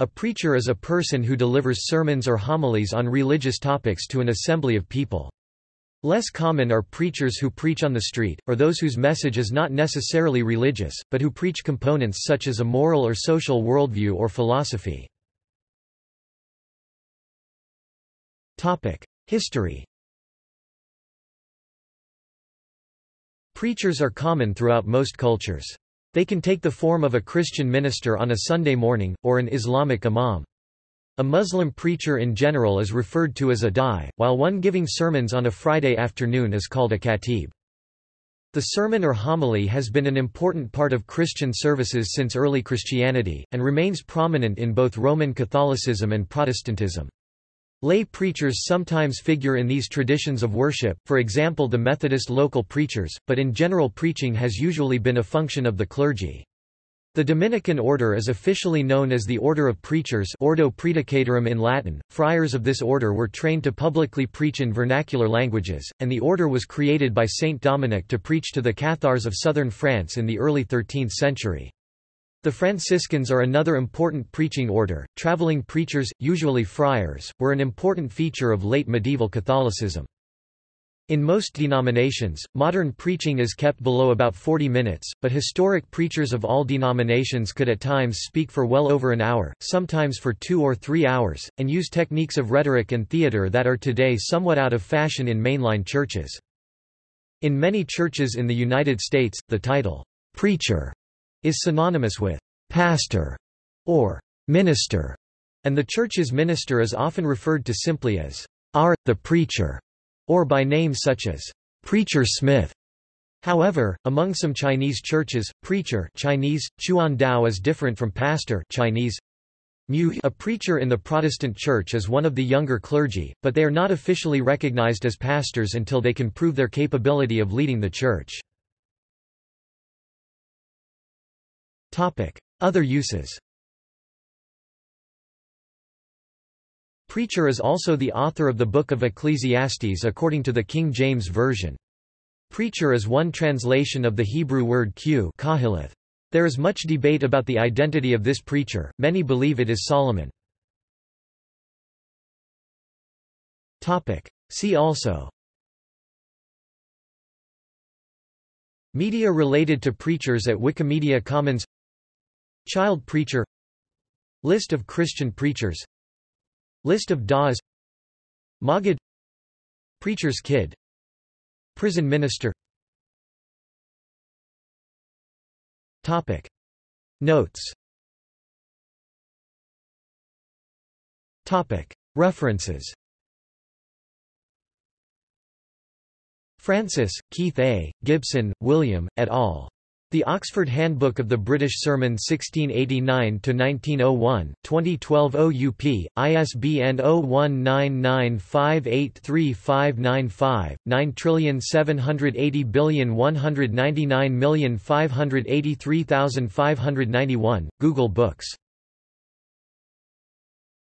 A preacher is a person who delivers sermons or homilies on religious topics to an assembly of people. Less common are preachers who preach on the street, or those whose message is not necessarily religious, but who preach components such as a moral or social worldview or philosophy. History Preachers are common throughout most cultures. They can take the form of a Christian minister on a Sunday morning, or an Islamic imam. A Muslim preacher in general is referred to as a da'i, while one giving sermons on a Friday afternoon is called a khatib. The sermon or homily has been an important part of Christian services since early Christianity, and remains prominent in both Roman Catholicism and Protestantism. Lay preachers sometimes figure in these traditions of worship, for example the Methodist local preachers, but in general preaching has usually been a function of the clergy. The Dominican order is officially known as the Order of Preachers Ordo Praedicatorum in Latin. Friars of this order were trained to publicly preach in vernacular languages, and the order was created by Saint Dominic to preach to the Cathars of southern France in the early 13th century. The Franciscans are another important preaching order. Traveling preachers, usually friars, were an important feature of late medieval Catholicism. In most denominations, modern preaching is kept below about 40 minutes, but historic preachers of all denominations could at times speak for well over an hour, sometimes for two or three hours, and use techniques of rhetoric and theater that are today somewhat out of fashion in mainline churches. In many churches in the United States, the title, preacher, is synonymous with pastor or minister, and the church's minister is often referred to simply as R, the preacher, or by names such as Preacher Smith. However, among some Chinese churches, preacher Chinese, Chuan Dao is different from pastor Chinese. A preacher in the Protestant Church is one of the younger clergy, but they are not officially recognized as pastors until they can prove their capability of leading the church. Other uses. Preacher is also the author of the Book of Ecclesiastes according to the King James Version. Preacher is one translation of the Hebrew word q There is much debate about the identity of this preacher, many believe it is Solomon. See also. Media related to preachers at Wikimedia Commons Child preacher List of Christian preachers List of da'is Maggid Preacher's kid Prison minister. Topic. Notes. Topic. References. Francis, Keith A., Gibson, William, et al. The Oxford Handbook of the British Sermon 1689-1901, 2012 OUP, ISBN 0199583595, 9780199583591, Google Books